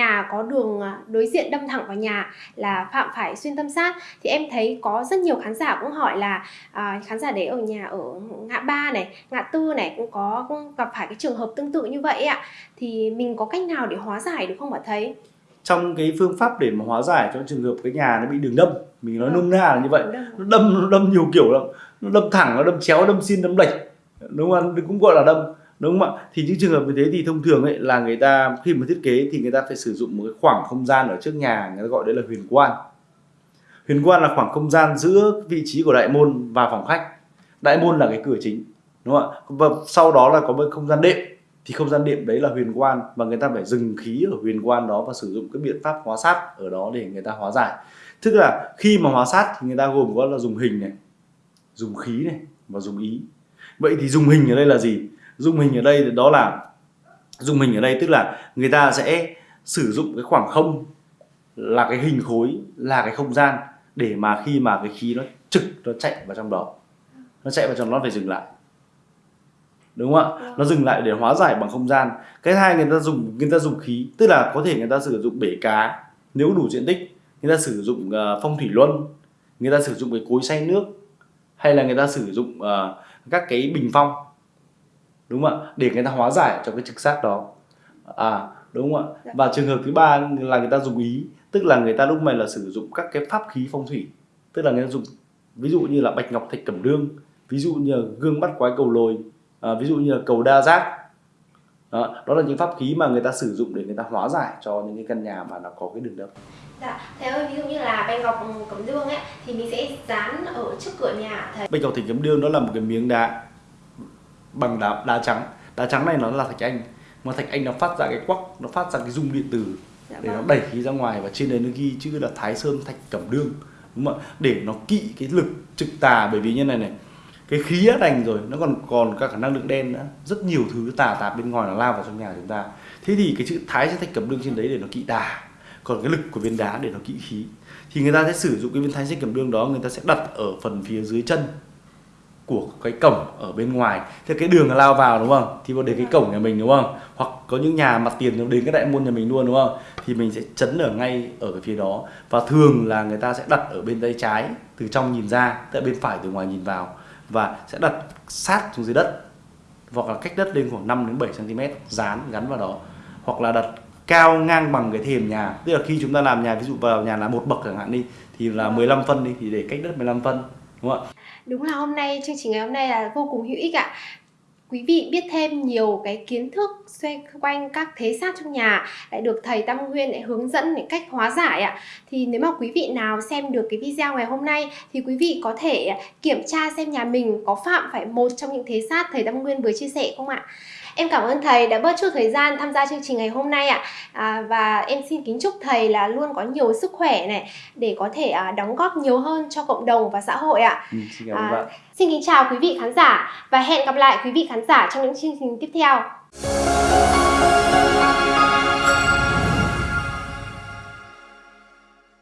nhà có đường à, đối diện đâm thẳng vào nhà là phạm phải xuyên tâm sát. Thì em thấy có rất nhiều khán giả cũng hỏi là à, khán giả đấy ở nhà ở ngã ba này ngã tư này cũng có cũng gặp phải cái trường hợp tương tự như vậy ạ. Thì mình có cách nào để hóa giải được không ạ thầy? Trong cái phương pháp để mà hóa giải cho trường hợp cái nhà nó bị đường đâm mình nói Vâng. nôm na là như vậy. Nó đâm nó đâm nhiều kiểu lắm. Nó đâm thẳng nó đâm chéo đâm xin đâm lệch đúng không? Cũng gọi là đâm đúng không ạ? Thì những trường hợp như thế thì thông thường ấy là người ta, khi mà thiết kế thì người ta phải sử dụng một cái khoảng không gian ở trước nhà, người ta gọi đấy là huyền quan. Huyền quan là khoảng không gian giữa vị trí của đại môn và phòng khách. Đại môn là cái cửa chính, đúng không ạ? Và sau đó là có một không gian đệm. Thì không gian đệm đấy là huyền quan và người ta phải dừng khí ở huyền quan đó và sử dụng cái biện pháp hóa sát ở đó để người ta hóa giải. Tức là khi mà hóa sát thì người ta gồm có là dùng hình này, dùng khí này và dùng ý. Vậy thì dùng hình ở đây là gì? Dùng hình ở đây thì đó là dùng hình ở đây tức là người ta sẽ sử dụng cái khoảng không là cái hình khối là cái không gian để mà khi mà cái khí nó trực nó chạy vào trong đó. Nó chạy vào trong đó nó phải dừng lại. Đúng không ạ? Nó dừng lại để hóa giải bằng không gian. Cái hai người ta dùng người ta dùng khí tức là có thể người ta sử dụng bể cá nếu đủ diện tích người ta sử dụng uh, phong thủy luân người ta sử dụng cái cối xay nước hay là người ta sử dụng uh, các cái bình phong đúng không ạ? Để người ta hóa giải cho cái trực giác đó. À đúng không ạ? Và trường hợp thứ ba là người ta dùng ý tức là người ta lúc này là sử dụng các cái pháp khí phong thủy. Tức là người ta dùng ví dụ như là bạch ngọc thạch cẩm đương ví dụ như là gương bắt quái cầu lồi à, ví dụ như là cầu đa giác. Đó, đó là những pháp khí mà người ta sử dụng để người ta hóa giải cho những cái căn nhà mà nó có cái đường đâm dạ thầy ơi ví dụ như là bạch ngọc cẩm đương ấy thì mình sẽ dán ở trước cửa nhà. Thầy bạch ngọc thạch cẩm đương đó là một cái miếng đá bằng đá đá trắng. Đá trắng này nó là thạch anh mà thạch anh nó phát ra cái quắc nó phát ra cái rung điện tử dạ để nó vâng. đẩy khí ra ngoài và trên đấy nó ghi chữ là Thái Sơn Thạch Cẩm Đương. Đúng không ạ? Để nó kỵ cái lực trực tà bởi vì như này này cái khí đã đành rồi nó còn còn cả khả năng lượng đen nữa. Rất nhiều thứ tà tạp bên ngoài nó lao vào trong nhà chúng ta. Thế thì cái chữ Thái Sơn Thạch Cẩm Đương trên đấy để nó kỵ tà còn cái lực của viên đá để nó kỵ khí. Thì người ta sẽ sử dụng cái viên Thái Sơn Cẩm Đương đó người ta sẽ đặt ở phần phía dưới chân của cái cổng ở bên ngoài. Thì cái đường lao vào đúng không? Thì vào đến cái cổng nhà mình đúng không? Hoặc có những nhà mặt tiền nó đến cái đại môn nhà mình luôn đúng không? Thì mình sẽ chấn ở ngay ở cái phía đó. Và thường là người ta sẽ đặt ở bên tay trái, từ trong nhìn ra, tại bên phải từ ngoài nhìn vào. Và sẽ đặt sát xuống dưới đất. Hoặc là cách đất lên khoảng 5 đến 7 cm dán gắn vào đó. Hoặc là đặt cao ngang bằng cái thềm nhà. Tức là khi chúng ta làm nhà, ví dụ vào nhà là một bậc chẳng hạn đi, thì là 15 phân đi, thì để cách đất 15 phân, đúng không ạ? Đúng là hôm nay, chương trình ngày hôm nay là vô cùng hữu ích ạ. Quý vị biết thêm nhiều cái kiến thức xoay quanh các thế sát trong nhà, lại được thầy Tam Nguyên lại hướng dẫn để cách hóa giải ạ. Thì nếu mà quý vị nào xem được cái video ngày hôm nay, thì quý vị có thể kiểm tra xem nhà mình có phạm phải một trong những thế sát thầy Tam Nguyên vừa chia sẻ không ạ? Em cảm ơn thầy đã bớt chút thời gian tham gia chương trình ngày hôm nay ạ. À, và em xin kính chúc thầy là luôn có nhiều sức khỏe này để có thể à, đóng góp nhiều hơn cho cộng đồng và xã hội ạ. ừ, xin À, bạn Xin kính chào quý vị khán giả và hẹn gặp lại quý vị khán giả trong những chương trình tiếp theo.